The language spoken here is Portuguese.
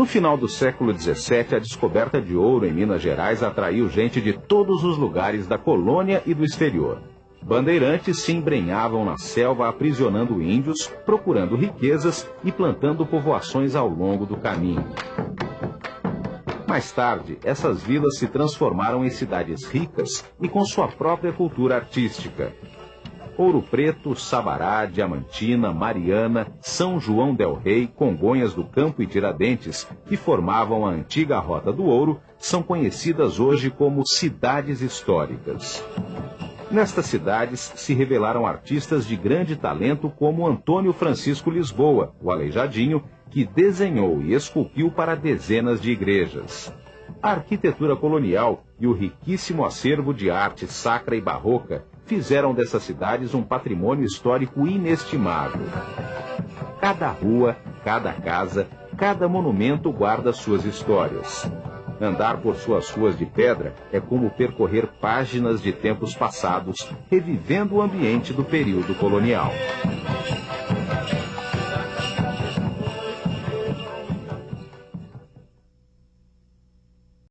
No final do século XVII, a descoberta de ouro em Minas Gerais atraiu gente de todos os lugares da colônia e do exterior. Bandeirantes se embrenhavam na selva aprisionando índios, procurando riquezas e plantando povoações ao longo do caminho. Mais tarde, essas vilas se transformaram em cidades ricas e com sua própria cultura artística. Ouro Preto, Sabará, Diamantina, Mariana, São João del Rei, Congonhas do Campo e Tiradentes, que formavam a antiga Rota do Ouro, são conhecidas hoje como cidades históricas. Nestas cidades se revelaram artistas de grande talento como Antônio Francisco Lisboa, o Aleijadinho, que desenhou e esculpiu para dezenas de igrejas. A arquitetura colonial e o riquíssimo acervo de arte sacra e barroca fizeram dessas cidades um patrimônio histórico inestimável. Cada rua, cada casa, cada monumento guarda suas histórias. Andar por suas ruas de pedra é como percorrer páginas de tempos passados, revivendo o ambiente do período colonial.